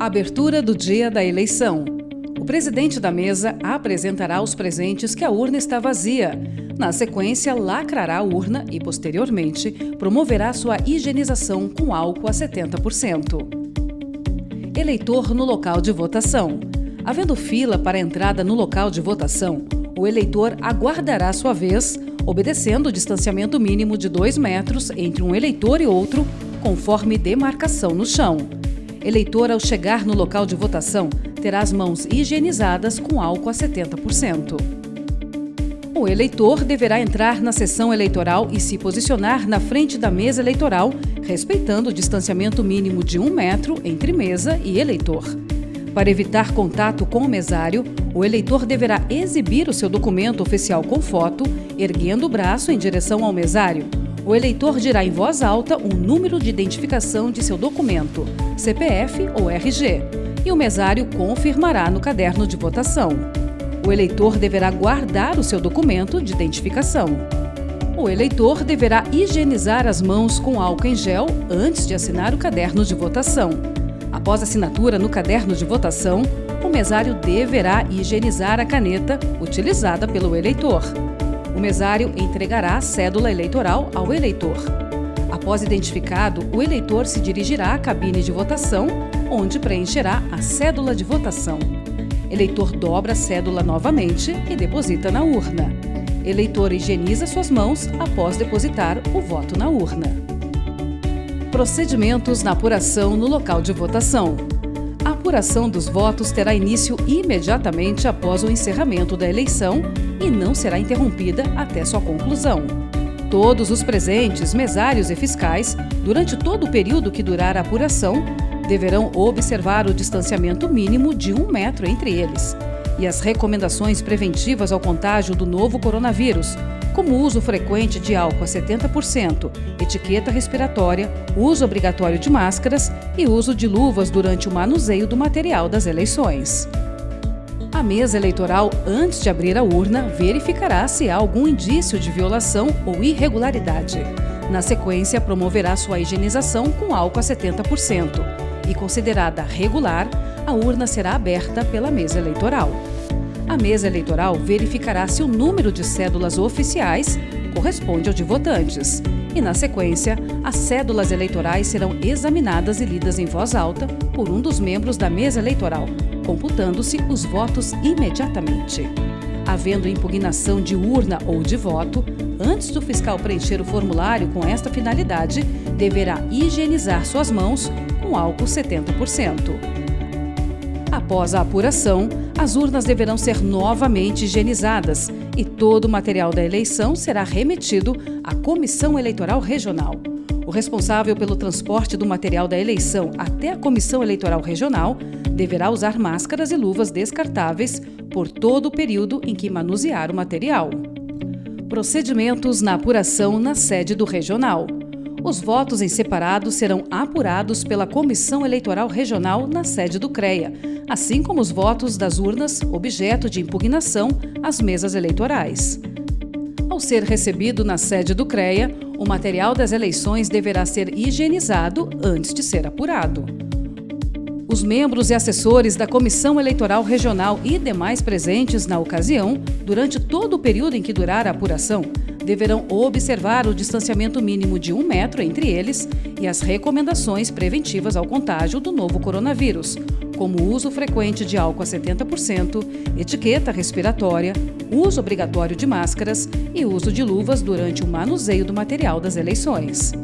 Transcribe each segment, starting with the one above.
Abertura do dia da eleição. O presidente da mesa apresentará os presentes que a urna está vazia. Na sequência, lacrará a urna e, posteriormente, promoverá sua higienização com álcool a 70%. Eleitor no local de votação. Havendo fila para entrada no local de votação, o eleitor aguardará sua vez, obedecendo o distanciamento mínimo de 2 metros entre um eleitor e outro, conforme demarcação no chão. Eleitor, ao chegar no local de votação, terá as mãos higienizadas com álcool a 70%. O eleitor deverá entrar na sessão eleitoral e se posicionar na frente da mesa eleitoral, respeitando o distanciamento mínimo de um metro entre mesa e eleitor. Para evitar contato com o mesário, o eleitor deverá exibir o seu documento oficial com foto, erguendo o braço em direção ao mesário, o eleitor dirá em voz alta o número de identificação de seu documento, CPF ou RG, e o mesário confirmará no caderno de votação. O eleitor deverá guardar o seu documento de identificação. O eleitor deverá higienizar as mãos com álcool em gel antes de assinar o caderno de votação. Após assinatura no caderno de votação, o mesário deverá higienizar a caneta utilizada pelo eleitor o mesário entregará a cédula eleitoral ao eleitor. Após identificado, o eleitor se dirigirá à cabine de votação, onde preencherá a cédula de votação. Eleitor dobra a cédula novamente e deposita na urna. Eleitor higieniza suas mãos após depositar o voto na urna. Procedimentos na apuração no local de votação. A apuração dos votos terá início imediatamente após o encerramento da eleição e não será interrompida até sua conclusão. Todos os presentes, mesários e fiscais, durante todo o período que durar a apuração, deverão observar o distanciamento mínimo de um metro entre eles e as recomendações preventivas ao contágio do novo coronavírus, como uso frequente de álcool a 70%, etiqueta respiratória, uso obrigatório de máscaras e uso de luvas durante o manuseio do material das eleições. A mesa eleitoral, antes de abrir a urna, verificará se há algum indício de violação ou irregularidade. Na sequência, promoverá sua higienização com álcool a 70%. E considerada regular, a urna será aberta pela mesa eleitoral. A mesa eleitoral verificará se o número de cédulas oficiais corresponde ao de votantes. E, na sequência, as cédulas eleitorais serão examinadas e lidas em voz alta por um dos membros da mesa eleitoral, computando-se os votos imediatamente. Havendo impugnação de urna ou de voto, antes do fiscal preencher o formulário com esta finalidade, deverá higienizar suas mãos com álcool 70%. Após a apuração, as urnas deverão ser novamente higienizadas e todo o material da eleição será remetido à Comissão Eleitoral Regional. O responsável pelo transporte do material da eleição até a Comissão Eleitoral Regional deverá usar máscaras e luvas descartáveis por todo o período em que manusear o material. Procedimentos na apuração na sede do regional. Os votos em separado serão apurados pela Comissão Eleitoral Regional na sede do CREA, assim como os votos das urnas objeto de impugnação às mesas eleitorais. Ao ser recebido na sede do CREA, o material das eleições deverá ser higienizado antes de ser apurado. Os membros e assessores da Comissão Eleitoral Regional e demais presentes na ocasião, durante todo o período em que durar a apuração, deverão observar o distanciamento mínimo de um metro entre eles e as recomendações preventivas ao contágio do novo coronavírus, como uso frequente de álcool a 70%, etiqueta respiratória, uso obrigatório de máscaras e uso de luvas durante o manuseio do material das eleições.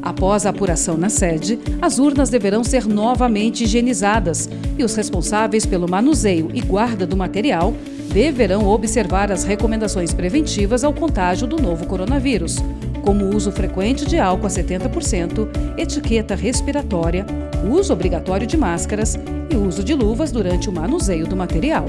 Após a apuração na sede, as urnas deverão ser novamente higienizadas e os responsáveis pelo manuseio e guarda do material deverão observar as recomendações preventivas ao contágio do novo coronavírus, como uso frequente de álcool a 70%, etiqueta respiratória, uso obrigatório de máscaras e uso de luvas durante o manuseio do material.